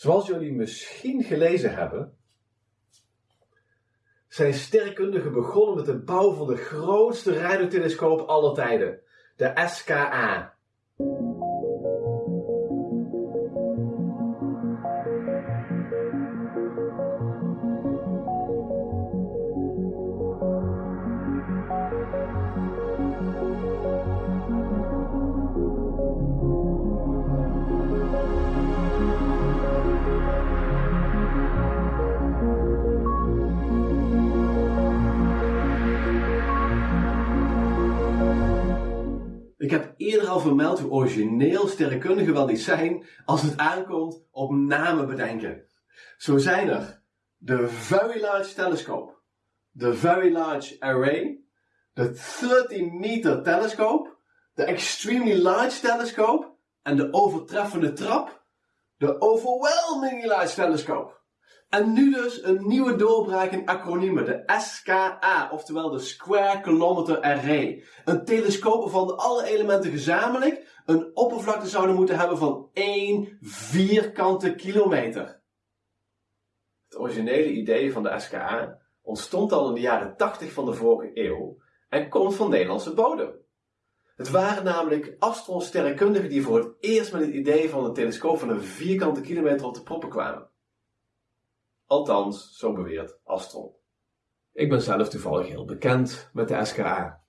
Zoals jullie misschien gelezen hebben, zijn sterrenkundigen begonnen met de bouw van de grootste radiotelescoop aller tijden, de SKA. Al vermeld hoe origineel sterrenkundigen wel niet zijn als het aankomt op namen bedenken. Zo zijn er de Very Large Telescope, de Very Large Array, de 30 Meter Telescope, de Extremely Large Telescope en de overtreffende trap, de Overwhelmingly Large Telescope. En nu dus een nieuwe doorbraak in acroniemen, de SKA, oftewel de Square Kilometer Array. Een telescoop waarvan alle elementen gezamenlijk een oppervlakte zouden moeten hebben van 1 vierkante kilometer. Het originele idee van de SKA ontstond al in de jaren 80 van de vorige eeuw en komt van Nederlandse bodem. Het waren namelijk astrosterrenkundigen die voor het eerst met het idee van een telescoop van een vierkante kilometer op de proppen kwamen. Althans, zo beweert Astron. Ik ben zelf toevallig heel bekend met de SKA.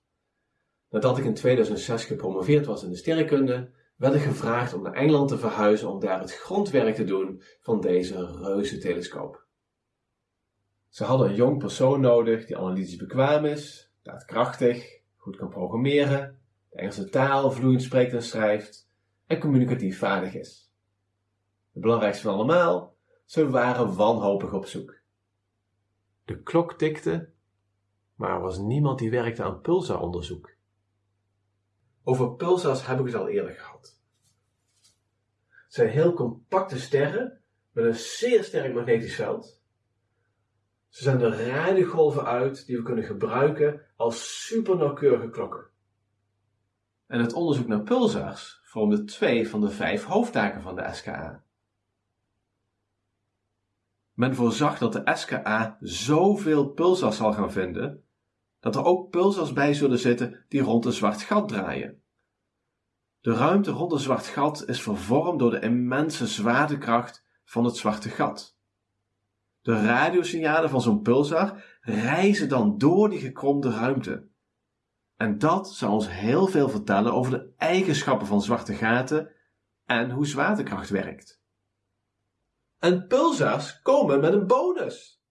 Nadat ik in 2006 gepromoveerd was in de sterrenkunde, werd ik gevraagd om naar Engeland te verhuizen om daar het grondwerk te doen van deze reuze telescoop. Ze hadden een jong persoon nodig die analytisch bekwaam is, daadkrachtig, goed kan programmeren, de Engelse taal vloeiend spreekt en schrijft en communicatief vaardig is. Het belangrijkste van allemaal, ze waren wanhopig op zoek. De klok tikte, maar er was niemand die werkte aan pulsaronderzoek. Over pulsars heb ik het al eerder gehad. Het zijn heel compacte sterren met een zeer sterk magnetisch veld. Ze zenden radiogolven uit die we kunnen gebruiken als supernauwkeurige klokken. En het onderzoek naar pulsars vormde twee van de vijf hoofdtaken van de SKA. Men voorzag dat de SKA zoveel pulsars zal gaan vinden, dat er ook pulsars bij zullen zitten die rond een zwart gat draaien. De ruimte rond een zwart gat is vervormd door de immense zwaartekracht van het zwarte gat. De radiosignalen van zo'n pulsar reizen dan door die gekromde ruimte. En dat zou ons heel veel vertellen over de eigenschappen van zwarte gaten en hoe zwaartekracht werkt. En pulsars komen met een bonus.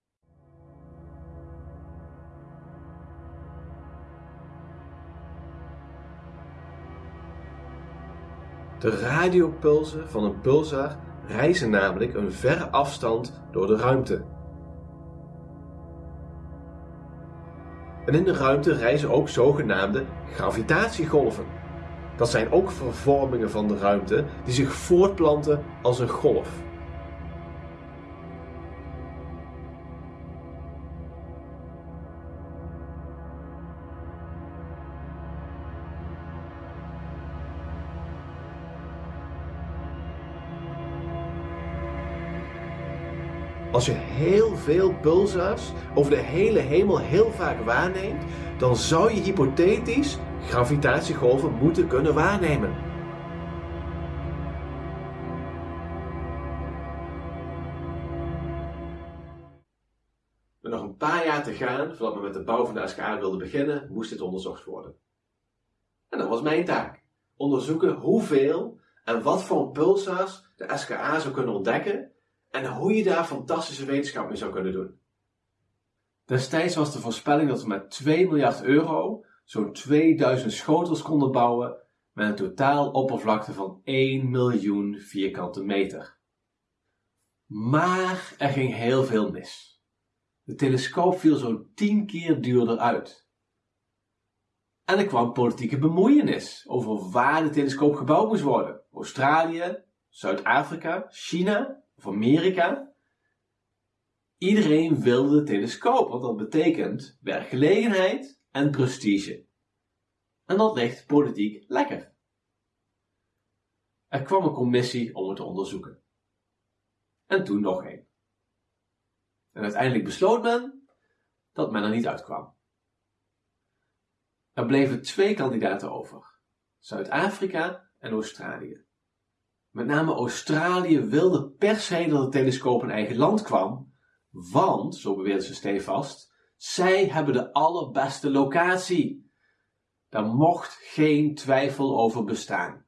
De radiopulsen van een pulsar reizen namelijk een verre afstand door de ruimte. En in de ruimte reizen ook zogenaamde gravitatiegolven. Dat zijn ook vervormingen van de ruimte die zich voortplanten als een golf. Als je heel veel pulsars over de hele hemel heel vaak waarneemt, dan zou je hypothetisch gravitatiegolven moeten kunnen waarnemen. Met nog een paar jaar te gaan, voordat we met de bouw van de SKA wilden beginnen, moest dit onderzocht worden. En dat was mijn taak. Onderzoeken hoeveel en wat voor pulsars de SKA zou kunnen ontdekken en hoe je daar fantastische wetenschap mee zou kunnen doen. Destijds was de voorspelling dat we met 2 miljard euro zo'n 2000 schotels konden bouwen met een totaal oppervlakte van 1 miljoen vierkante meter. Maar er ging heel veel mis. De telescoop viel zo'n 10 keer duurder uit. En er kwam politieke bemoeienis over waar de telescoop gebouwd moest worden. Australië, Zuid-Afrika, China of Amerika. Iedereen wilde de telescoop, want dat betekent werkgelegenheid en prestige. En dat ligt politiek lekker. Er kwam een commissie om het te onderzoeken. en toen nog één. En uiteindelijk besloot men dat men er niet uitkwam. Er bleven twee kandidaten over: Zuid-Afrika en Australië. Met name Australië wilde per se dat het telescoop in eigen land kwam, want, zo beweerden ze stevast, zij hebben de allerbeste locatie. Daar mocht geen twijfel over bestaan.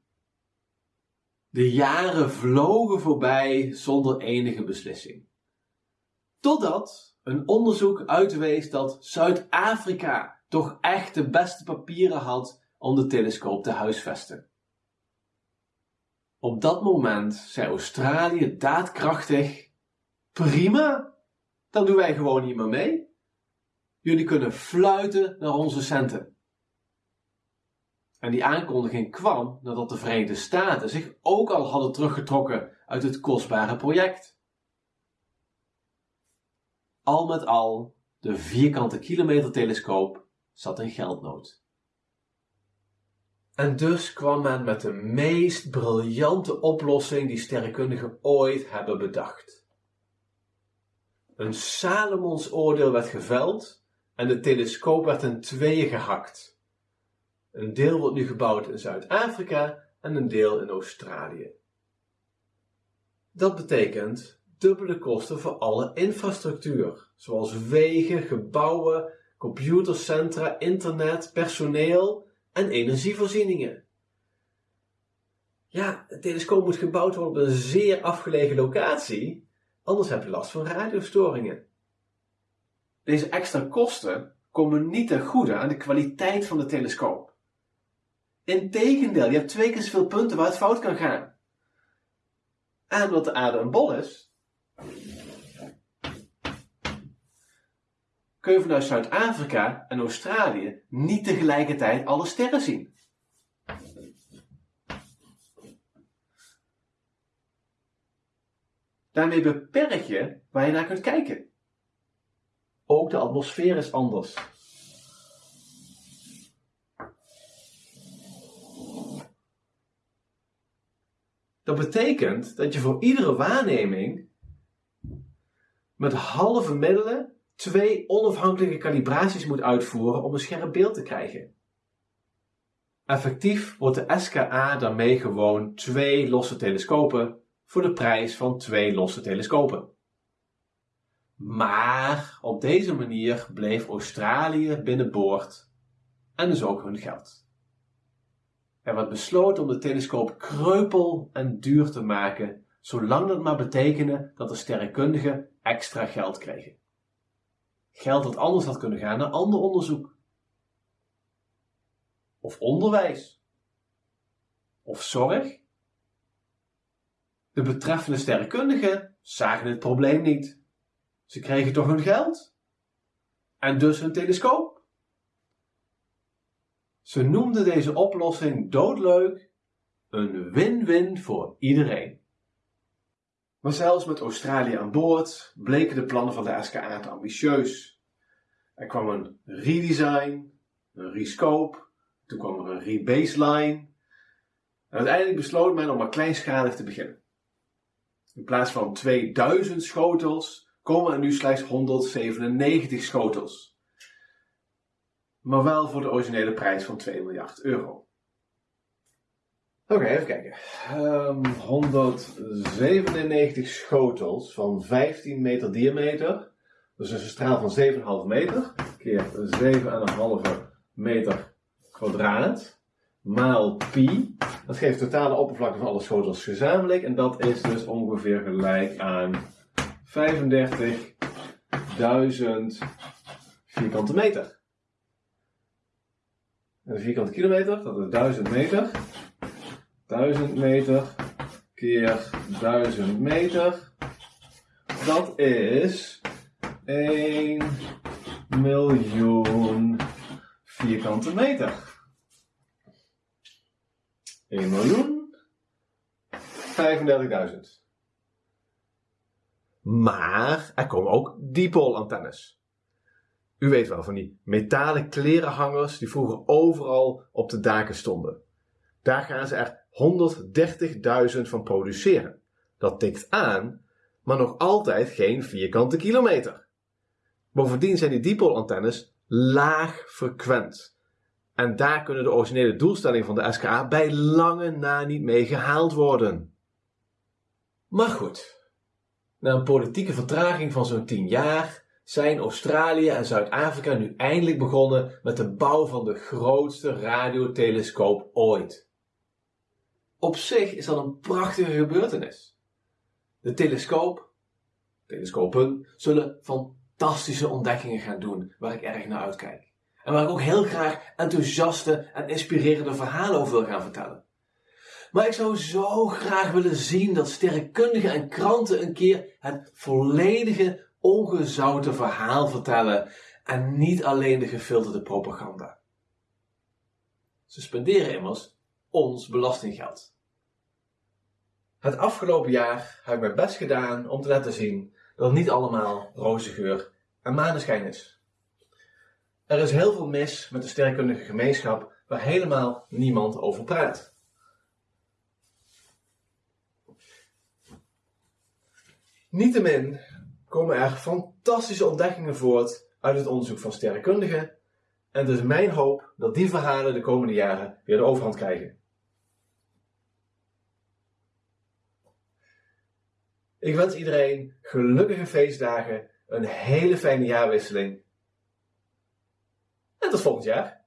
De jaren vlogen voorbij zonder enige beslissing. Totdat een onderzoek uitwees dat Zuid-Afrika toch echt de beste papieren had om de telescoop te huisvesten. Op dat moment zei Australië daadkrachtig: Prima, dan doen wij gewoon niet meer mee. Jullie kunnen fluiten naar onze centen. En die aankondiging kwam nadat de Verenigde Staten zich ook al hadden teruggetrokken uit het kostbare project. Al met al, de vierkante kilometer telescoop zat in geldnood. En dus kwam men met de meest briljante oplossing die sterrenkundigen ooit hebben bedacht. Een Salomons oordeel werd geveld en de telescoop werd in tweeën gehakt. Een deel wordt nu gebouwd in Zuid-Afrika en een deel in Australië. Dat betekent dubbele kosten voor alle infrastructuur, zoals wegen, gebouwen, computercentra, internet, personeel en energievoorzieningen. Ja, het telescoop moet gebouwd worden op een zeer afgelegen locatie, anders heb je last van radiostoringen. Deze extra kosten komen niet ten goede aan de kwaliteit van de telescoop. Integendeel, je hebt twee keer zoveel punten waar het fout kan gaan. En omdat de aarde een bol is, kun je vanuit Zuid-Afrika en Australië niet tegelijkertijd alle sterren zien. Daarmee beperk je waar je naar kunt kijken. Ook de atmosfeer is anders. Dat betekent dat je voor iedere waarneming met halve middelen twee onafhankelijke kalibraties moet uitvoeren om een scherp beeld te krijgen. Effectief wordt de SKA daarmee gewoon twee losse telescopen voor de prijs van twee losse telescopen. Maar op deze manier bleef Australië binnenboord en dus ook hun geld. Er werd besloten om de telescoop kreupel en duur te maken, zolang dat maar betekende dat de sterrenkundigen extra geld kregen. Geld dat anders had kunnen gaan naar ander onderzoek. Of onderwijs. Of zorg. De betreffende sterrenkundigen zagen het probleem niet. Ze kregen toch hun geld? En dus hun telescoop? Ze noemden deze oplossing doodleuk een win-win voor iedereen. Maar zelfs met Australië aan boord bleken de plannen van de SKA te ambitieus. Er kwam een redesign, een rescope, toen kwam er een rebaseline. En uiteindelijk besloot men om maar kleinschalig te beginnen. In plaats van 2000 schotels komen er nu slechts 197 schotels. Maar wel voor de originele prijs van 2 miljard euro. Oké, even kijken. Um, ehm, 197 schotels van 15 meter diameter. Dus een straal van 7,5 meter keer 7,5 meter kwadraat maal pi. Dat geeft totale oppervlakte van alle schotels gezamenlijk. En dat is dus ongeveer gelijk aan 35.000 vierkante meter. En een vierkante kilometer, dat is 1000 meter. 1000 meter keer 1000 meter. Dat is 1 miljoen vierkante meter. 1 miljoen 35.000. Maar er komen ook dipoolantennes. U weet wel van die metalen klerenhangers die vroeger overal op de daken stonden. Daar gaan ze er 130.000 van produceren. Dat tikt aan maar nog altijd geen vierkante kilometer. Bovendien zijn die dipolantennes laag frequent. En daar kunnen de originele doelstellingen van de SKA bij lange na niet mee gehaald worden. Maar goed, na een politieke vertraging van zo'n 10 jaar zijn Australië en Zuid-Afrika nu eindelijk begonnen met de bouw van de grootste radiotelescoop ooit. Op zich is dat een prachtige gebeurtenis. De telescoop, telescopen, zullen fantastische ontdekkingen gaan doen waar ik erg naar uitkijk. En waar ik ook heel graag enthousiaste en inspirerende verhalen over wil gaan vertellen. Maar ik zou zo graag willen zien dat sterrenkundigen en kranten een keer het volledige, ongezouten verhaal vertellen en niet alleen de gefilterde propaganda. Ze spenderen immers ons belastinggeld. Het afgelopen jaar heb ik mijn best gedaan om te laten zien dat het niet allemaal roze geur en maneschijn is. Er is heel veel mis met de sterrenkundige gemeenschap waar helemaal niemand over praat. Niettemin komen er fantastische ontdekkingen voort uit het onderzoek van sterrenkundigen en het is mijn hoop dat die verhalen de komende jaren weer de overhand krijgen. Ik wens iedereen gelukkige feestdagen, een hele fijne jaarwisseling. En tot volgend jaar.